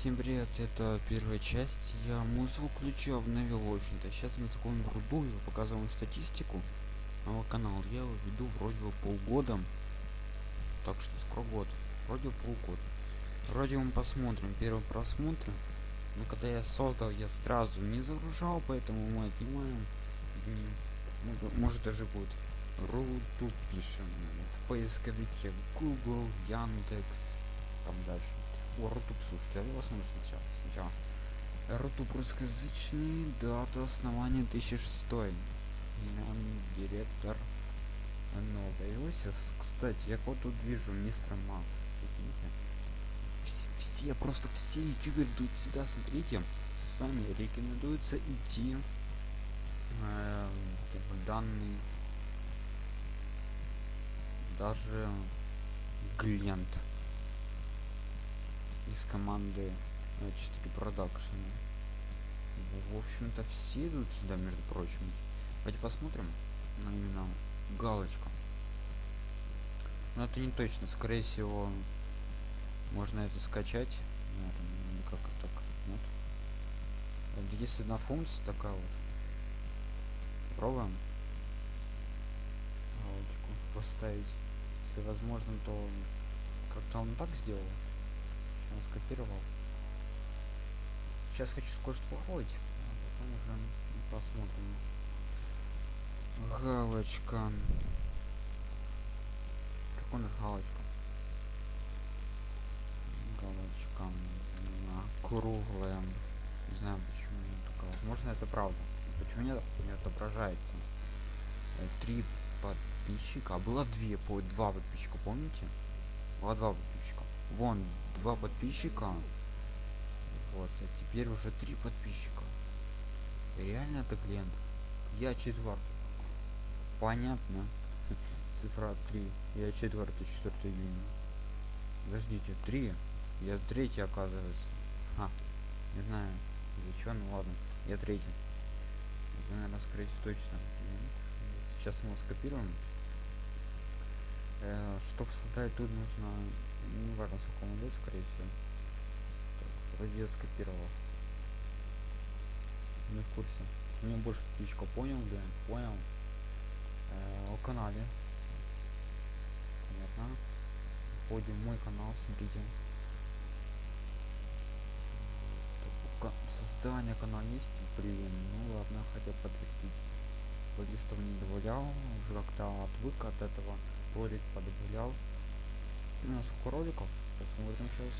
Всем привет, это первая часть. Я музыку включил, обновил, в общем-то. Сейчас мы заходим в руду и показываем статистику моего канала. Я его веду вроде бы полгода. Так что скоро год. Вроде полгода. Вроде мы посмотрим первый просмотр. Но когда я создал, я сразу не загружал, поэтому мы отнимаем. Ну, может даже будет Руту пишем в поисковике Google, Яндекс, там дальше. О, Рутуб, слушайте, я его смотрю сначала. сначала. Рутуб русскоязычный, дата основания 2006. Директор новый Кстати, я вот тут вижу мистер Макс. Все, все, просто все ютуберы идут сюда, смотрите. Сами рекомендуется идти э, в данный даже Глент из команды 4 продакшн. В общем-то все идут сюда между прочим. Давайте посмотрим на именно галочку. Но это не точно. Скорее всего можно это скачать. Нет, никак так. Нет это есть одна функция такая вот. Пробуем галочку поставить. Если возможно то как-то он так сделал Сейчас скопировал. Сейчас хочу кое-что попробовать, а потом уже посмотрим. Галочка. Нас галочка? Галочка. Круглая. Не знаю почему такая. Возможно это правда. Почему не, не отображается? Э, три подписчика. А было две, по два подписчика, помните? Было два подписчика. Вон два подписчика. Вот а теперь уже три подписчика. Реально это клиент? Я четвертый. Понятно. Цифра 3 я четвертый четвертый июня подождите три? Я третий оказывается. А, не знаю чего ну ладно я третий. Это, наверное скорее точно. Сейчас мы скопируем. Э, чтобы создать тут нужно не важно сколько он идет скорее всего. Так, вроде скопировал не в курсе. Меня больше птичка. Понял да? Понял. Э, о канале. Понятно. Входим в мой канал смотрите. Создание канала есть? Блин ну ладно хотя подтвердить. Плейлистов не добавлял. Уже как-то отвык от этого. Ролик подобавлял у нас сколько роликов посмотрим сейчас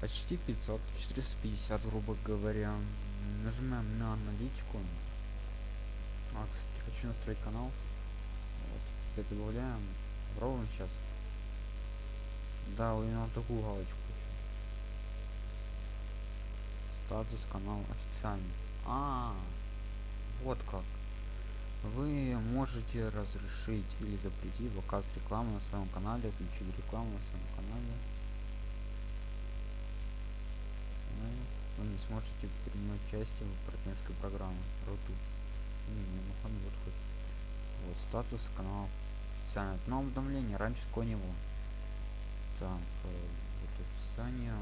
почти 500 450 грубо говоря. Нажимаем на аналитику. А кстати хочу настроить канал. Вот добавляем ровно сейчас. Да именно такую галочку статус канал официальный. А, -а, -а вот как вы можете разрешить или запретить показ рекламы на своем канале включить рекламу на своем канале. Ну, вы не сможете принимать участие в партнерской программе. Роту. Не, не, ну, вот хоть. Вот статус канала официальное но уведомление раньше такого не было. Так э, вот описание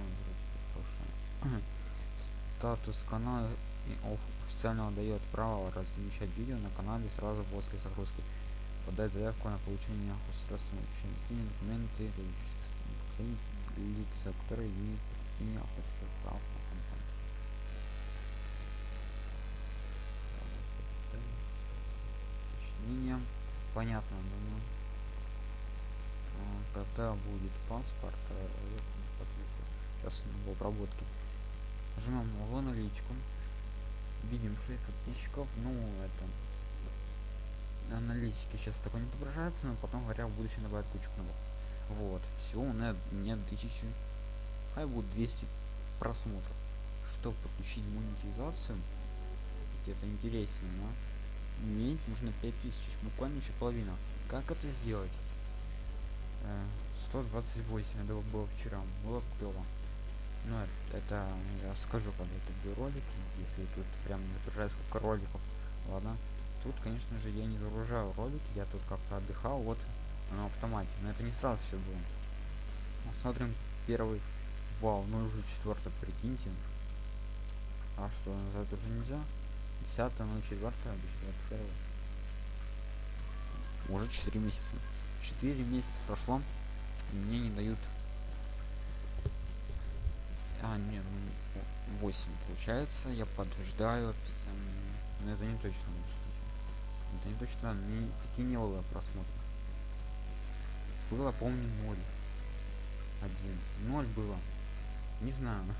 статус канала официально дает право размещать видео на канале сразу после загрузки подать заявку на получение государственного учреждения документы лица которые имеют подтверждение авторских прав на контент уточнение. Понятно думаю а, когда будет паспорт э, сейчас в обработке нажимаем в аналитику видим 6 подписчиков ну это аналитики сейчас такой не отображается но потом говоря в будущем добавят кучу кнопок вот все у меня тысячи хай будет 200 просмотров. Чтобы подключить монетизацию? Это интереснее но иметь нужно 5000 буквально еще половина. Как это сделать? 128 э, это было вчера было клево ну это я скажу когда это ролики если тут прям отображает сколько роликов ладно тут конечно же я не загружаю ролики я тут как-то отдыхал вот на автомате но это не сразу все было Смотрим первый. Вау, ну уже четвертый, прикиньте. А что, назад уже нельзя? Десятое, ну четвертое, первое. Уже 4 месяца. 4 месяца прошло. И мне не дают. А, не, ну 8 получается. Я подтверждаю. Но это не точно. Это не точно. Не, такие не было просмотров. Было, помню, 0. Один. 0 было. Не знаю.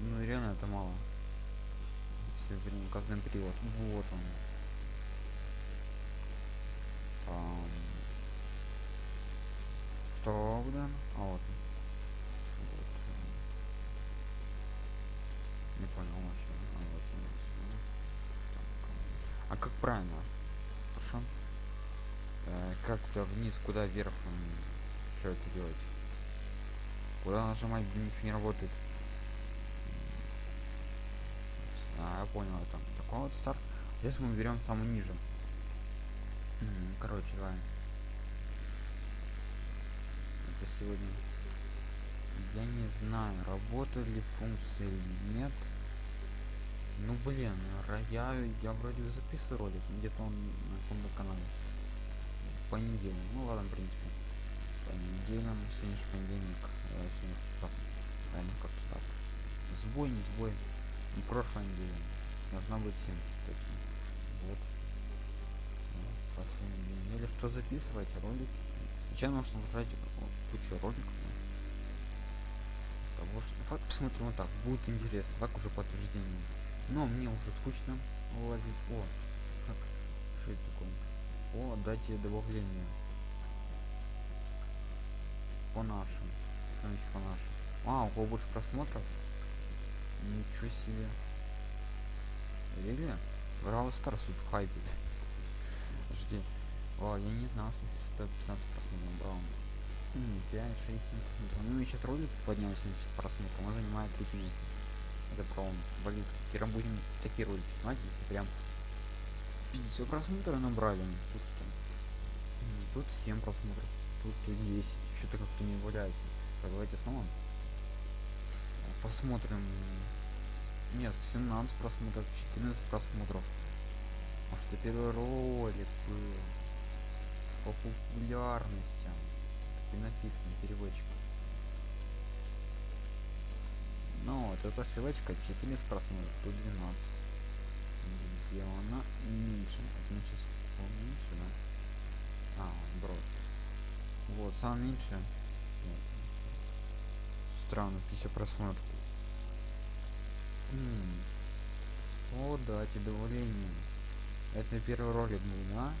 Ну реально это мало. Все время указанный период. Вот он. Что, да? А вот. Правильно? Хорошо. Э, как туда вниз, куда вверх? Что это делать? Куда нажимать, ничего не работает. А, я понял, это такой вот старт. Если мы берем самый ниже. Короче, давай. Это сегодня. Я не знаю, работали ли функции или нет. Ну блин, я, я вроде записывал ролик, где-то он на каком-то канале. Понедельник. Ну ладно, в принципе. Понедельник, сегодняшний понедельник. Э, сегодня Правильно, как-то так. Сбой, не сбой. Не прошлой неделе. Должна быть 7. Точно. Вот или что записывать ролик сейчас нужно нажать кучу роликов того что посмотрим вот так будет интересно так уже подтверждение но мне уже скучно лазить о как? Что это такое? О дайте добавление. По нашим. Что значит по нашим? А у кого больше просмотров? Ничего себе. Или Brawl Stars тут хайпит. Подожди. О, я не знал, что 115 просмотров. Брал. 5, 6, 7 просмотров. Ну и сейчас ролик поднялся 70 просмотров. Он занимает третье место. Это прям болит. Теперь будем такие ролики снимать, если прям 50 просмотров набрали. Тут что? Тут 7 просмотров. Тут 10. Что-то как-то не валяется. Так, давайте снова. Посмотрим. Нет, 17 просмотров, 14 просмотров. Может, это первый ролик был по популярности. Так и написано, переводчик. Ну вот, эта ссылочка 14 просмотров, тут 12. Где она меньше? Это сейчас меньше, да? А, брод. Вот, сам меньше. Странно, 50 просмотров. М -м. О, да, тебе давление. Это первый ролик был, да?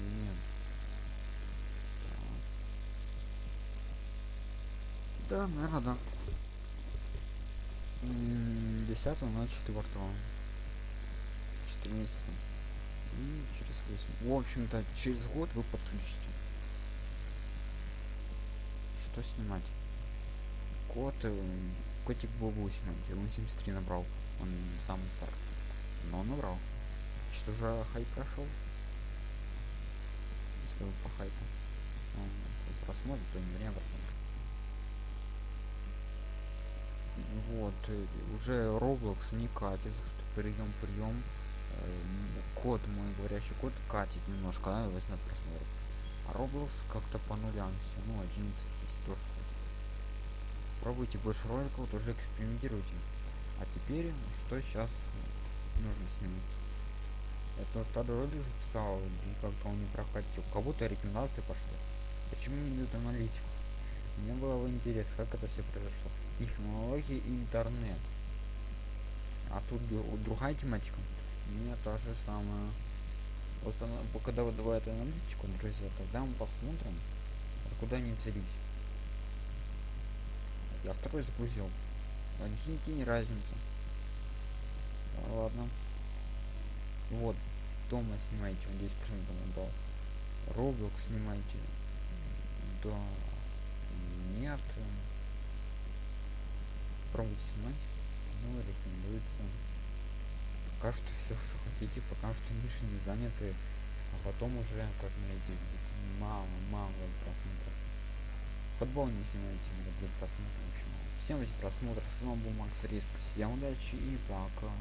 нет? Да, наверное, да. 10 на 4 4 месяца. И через 8 в общем-то через год вы подключите. Что снимать? Кот э, котик бобу снимать. Он 73 набрал. Он самый старый. Но он набрал. Что же хай прошел если вы по хайпу. Просмотр то не время вот уже roblox не катит. Прием прием код мой говорящий код катит немножко да, возьмет просмотр. А roblox как-то по нулям все ну 11 есть тоже пробуйте больше роликов тоже экспериментируйте. А теперь что сейчас нужно снимать? Это второй ролик записал и как-то он не прокатил кого-то рекомендации пошло почему не дают аналитику мне было бы интересно как это все произошло. Технологии и интернет. А тут другая тематика. Мне та же самая. Вот она, когда выдавает аналитику друзья тогда мы посмотрим откуда они взялись. Я второй загрузил. Никакие не разница ладно. Вот. Дома снимайте он 10 процентов набрал roblox снимайте да нет пробуйте снимать. Ну рекомендуется. Пока что все что хотите пока что ниши не заняты а потом уже как найти мало мало просмотров. Подболните для просмотра. Всем просмотр, с вами был Макс Риск, всем удачи и пока.